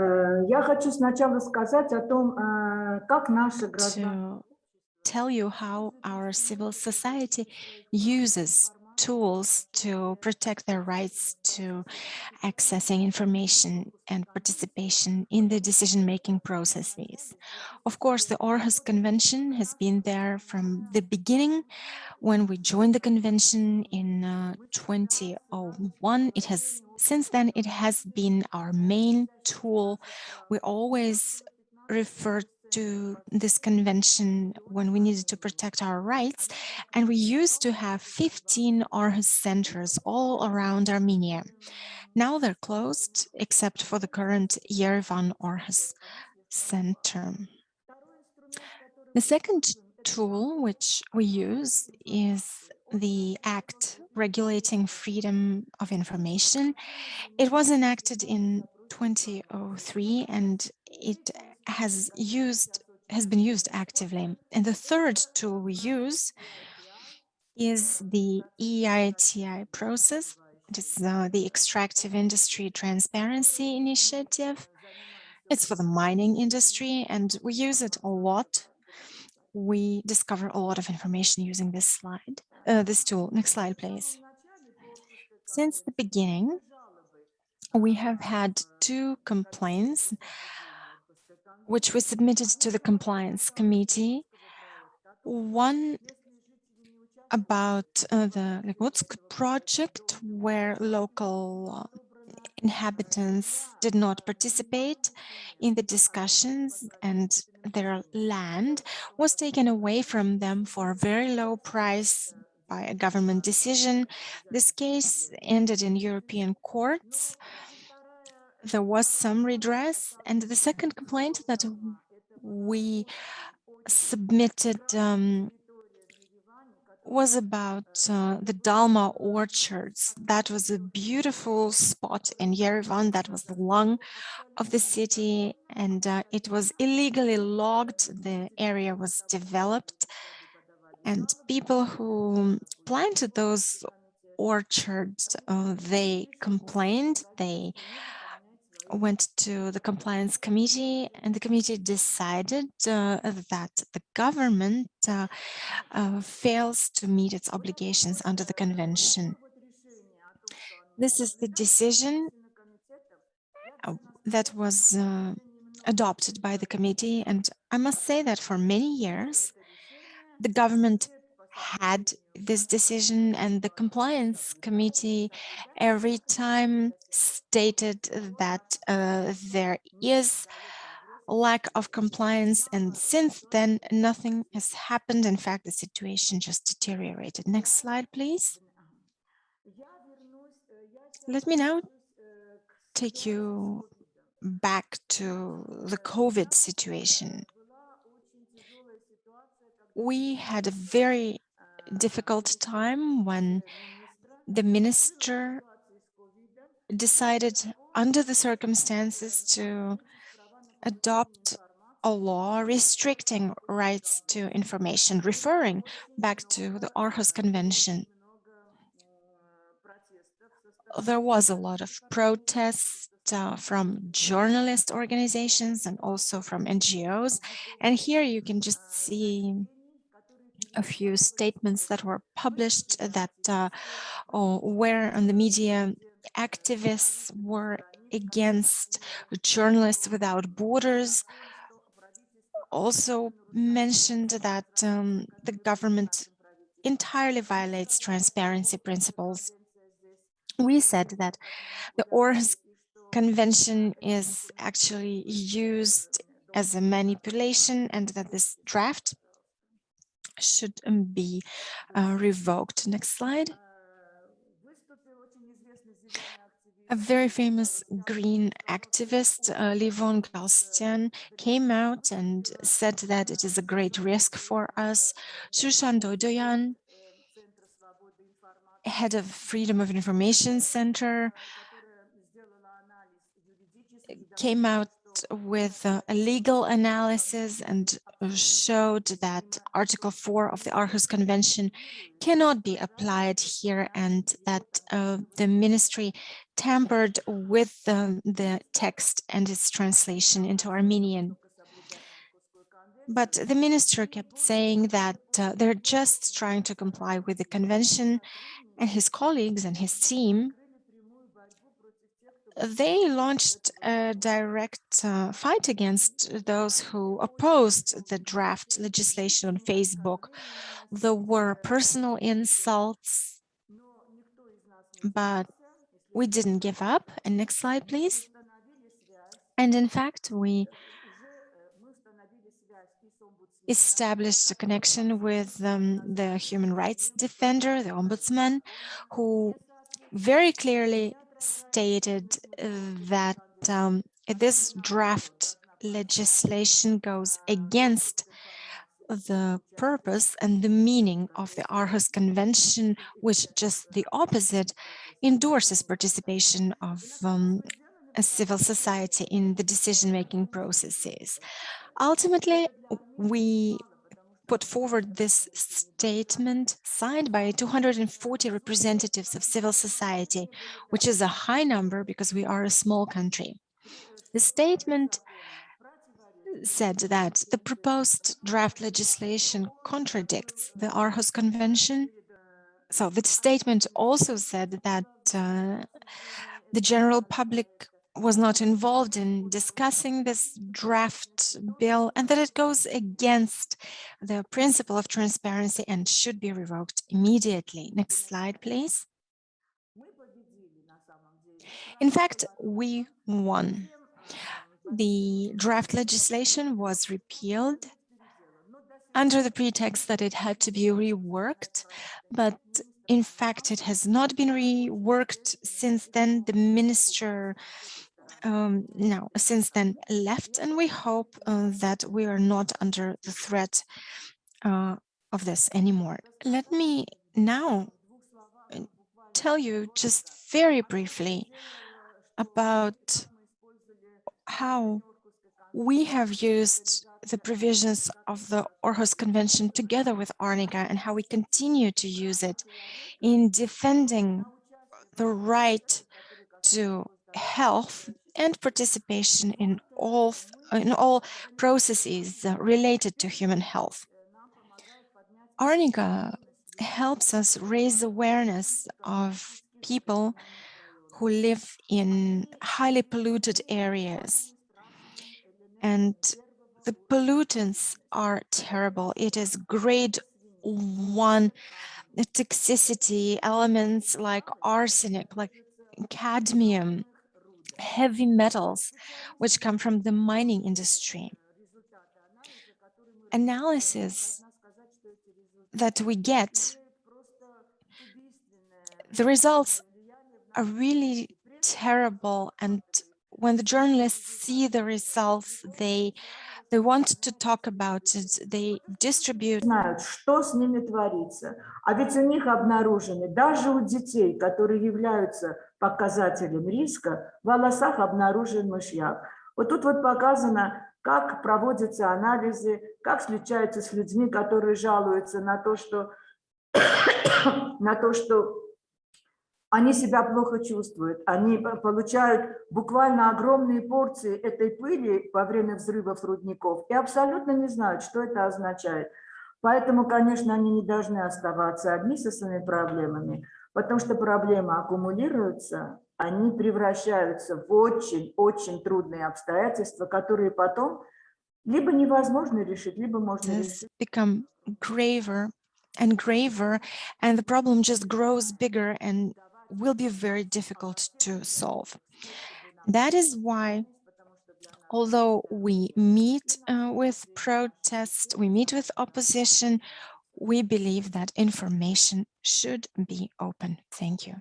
Э, Я хочу сначала сказать о том, э, как наши граждане to tell you how our civil society uses tools to protect their rights to accessing information and participation in the decision-making processes. Of course, the Aarhus Convention has been there from the beginning. When we joined the convention in uh, 2001, it has since then it has been our main tool. We always refer to this convention when we needed to protect our rights. And we used to have 15 Aarhus centers all around Armenia. Now they're closed, except for the current Yerevan Aarhus Center. The second tool which we use is the act regulating freedom of information. It was enacted in 2003 and it has used has been used actively. And the third tool we use is the EITI process. It is uh, the Extractive Industry Transparency Initiative. It's for the mining industry and we use it a lot. We discover a lot of information using this slide, uh, this tool. Next slide, please. Since the beginning, we have had two complaints which was submitted to the compliance committee. One about uh, the Legutsk project where local uh, inhabitants did not participate in the discussions and their land was taken away from them for a very low price by a government decision. This case ended in European courts there was some redress. And the second complaint that we submitted um, was about uh, the Dalma orchards. That was a beautiful spot in Yerevan. That was the lung of the city, and uh, it was illegally logged. The area was developed, and people who planted those orchards, uh, they complained. They went to the compliance committee and the committee decided uh, that the government uh, uh, fails to meet its obligations under the convention. This is the decision uh, that was uh, adopted by the committee and I must say that for many years the government had this decision and the compliance committee every time stated that uh, there is lack of compliance and since then nothing has happened. In fact the situation just deteriorated. Next slide please. Let me now take you back to the COVID situation we had a very difficult time when the minister decided under the circumstances to adopt a law restricting rights to information, referring back to the Aarhus Convention. There was a lot of protest uh, from journalist organizations and also from NGOs. And here you can just see a few statements that were published that uh, where on the media activists were against journalists without borders also mentioned that um, the government entirely violates transparency principles. We said that the Aarhus Convention is actually used as a manipulation and that this draft should um, be uh, revoked. Next slide. A very famous green activist, uh, Levon Galstian, came out and said that it is a great risk for us. Shushan Doydoyan, head of Freedom of Information Center, came out with a legal analysis and showed that Article 4 of the Aarhus Convention cannot be applied here and that uh, the ministry tampered with um, the text and its translation into Armenian. But the minister kept saying that uh, they're just trying to comply with the convention and his colleagues and his team they launched a direct uh, fight against those who opposed the draft legislation on Facebook. There were personal insults, but we didn't give up. And next slide, please. And in fact, we established a connection with um, the human rights defender, the ombudsman, who very clearly stated that um, this draft legislation goes against the purpose and the meaning of the Aarhus Convention, which just the opposite endorses participation of um, civil society in the decision-making processes. Ultimately, we put forward this statement signed by 240 representatives of civil society, which is a high number because we are a small country. The statement said that the proposed draft legislation contradicts the Aarhus Convention. So the statement also said that uh, the general public was not involved in discussing this draft bill and that it goes against the principle of transparency and should be revoked immediately. Next slide, please. In fact, we won. The draft legislation was repealed under the pretext that it had to be reworked, but in fact, it has not been reworked since then. The minister um, now since then left, and we hope uh, that we are not under the threat uh, of this anymore. Let me now uh, tell you just very briefly about how we have used the provisions of the Aarhus Convention together with Arnika and how we continue to use it in defending the right to health and participation in all in all processes related to human health. Arnika helps us raise awareness of people who live in highly polluted areas and the pollutants are terrible. It is grade one toxicity elements like arsenic, like cadmium, heavy metals, which come from the mining industry. Analysis that we get, the results are really terrible and when the journalists see the results, they they want to talk about it, they distribute. Знают, что с ними творится. А ведь у них обнаружены, даже у детей, которые являются показателем риска, в волосах обнаружен мышьяк. Вот тут вот показано, как проводятся анализы, как встречаются с людьми, которые жалуются на то, что, на то, что они себя плохо чувствуют, они получают буквально огромные порции этой пыли во время взрывов рудников и абсолютно не знают, что это означает. Поэтому, конечно, они не должны оставаться одни со своими проблемами, потому что проблемы аккумулируются, они превращаются в очень-очень трудные обстоятельства, которые потом либо невозможно решить, либо можно решить. become graver and graver, and the problem just grows bigger and will be very difficult to solve. That is why, although we meet uh, with protests, we meet with opposition, we believe that information should be open. Thank you.